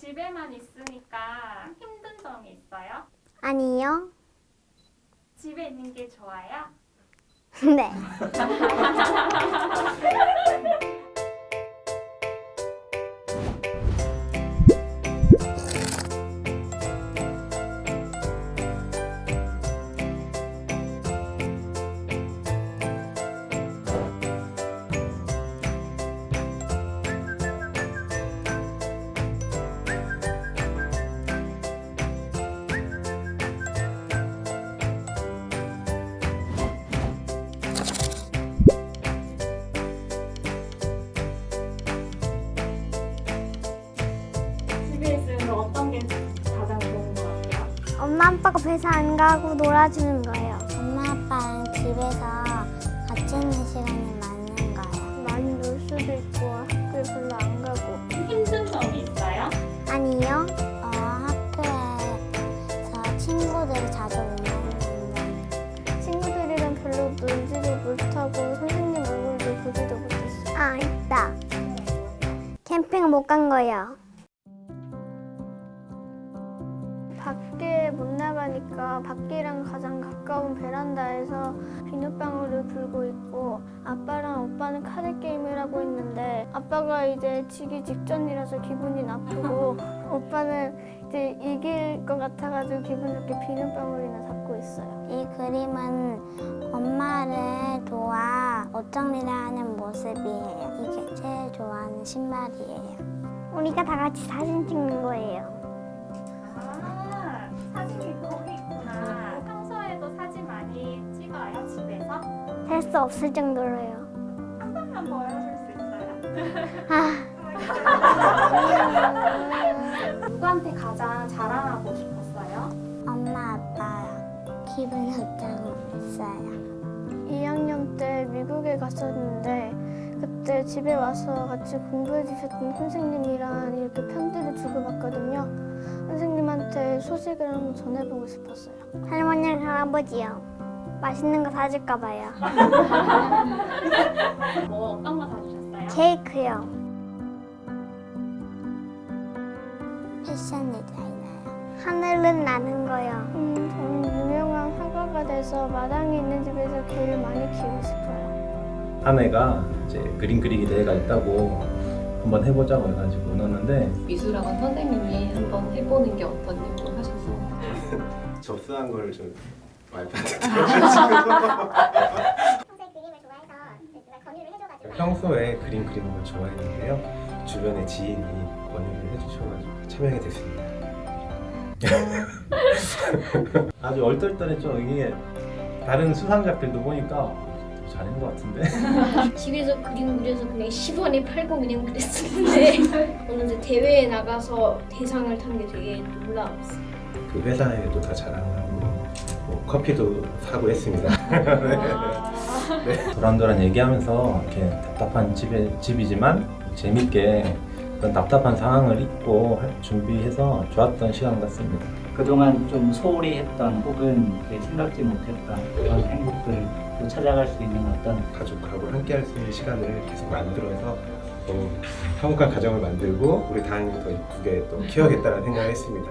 집에만 있으니까 힘든 점이 있어요? 아니요. 집에 있는 게 좋아요? 네. 엄마 아빠가 회사 안 가고 놀아주는 거예요. 엄마 아빠랑 집에서 같이 있는 시간이 많은 거예요. 많이 놀 수도 있고 학교에 별로 안 가고. 힘든 점이 있어요? 아니요. 어, 학교에서 친구들이 자주 만나는데 친구들이랑 별로 놀지도 못하고 선생님 얼굴도 보지도 못했어요. 아, 있다. 캠핑 못 간 거예요. 밖에 못 나가니까 밖이랑 가장 가까운 베란다에서 비눗방울을 불고 있고 아빠랑 오빠는 카드 게임을 하고 있는데 아빠가 이제 지기 직전이라서 기분이 나쁘고 오빠는 이제 이길 것 같아가지고 기분 좋게 비눗방울이나 잡고 있어요. 이 그림은 엄마를 도와 옷 정리를 하는 모습이에요. 이게 제일 좋아하는 신발이에요. 우리가 다 같이 사진 찍는 거예요. 셀수 없을 정도로요. 한 번만 보여줄 수 있어요? 아, 누구한테 가장 자랑하고 싶었어요? 엄마 아빠랑 기분 좋다고 했어요. 2학년 때 미국에 갔었는데 그때 집에 와서 같이 공부해 주셨던 선생님이랑 이렇게 편지를 주고받거든요. 선생님한테 소식을 한번 전해보고 싶었어요. 할머니랑 할아버지요. 맛있는 거 사줄까 봐요. 뭐 어떤 거 사주셨어요? 케이크요. 패션 디자이너요. 하늘은 나는 거요. 음, 저는 유명한 화가가 돼서 마당에 있는 집에서 개를 많이 키우고 싶어요. 아내가 이제 그림 그리기 대회가 있다고 한번 해보자고 해가지고 넣었는데 미술학원 선생님이 한번 해보는 게 어떠냐고 하셔서 접수한 걸좀 와이프한테 평소에 그림 그리는 걸 좋아했는데요. 주변에 지인이 권유를 해주셔가지고 참여하게 됐습니다. 아주 얼떨떨했죠. 이게 다른 수상작들도 보니까 잘한 것 같은데. 집에서 그림 그려서 그냥 10원에 팔고 그냥 그랬었는데 오늘 대회에 나가서 대상을 탄 게 되게 놀라웠어요. 그 회사에도 다 자랑하고 뭐 커피도 사고 했습니다 네. 도란도란 얘기하면서 이렇게 답답한 집에, 집이지만 재밌게 그런 답답한 상황을 잊고 할- 준비해서 좋았던 시간 같습니다. 그동안 좀 소홀히 했던 혹은 생각지 못했던 그런 행복들을 또 찾아갈 수 있는 어떤 가족하고 함께 할 수 있는 시간을 계속 만들어서 또 화목한 가정을 만들고 우리 다행히 더 이쁘게 또 키워야겠다는 생각을 했습니다.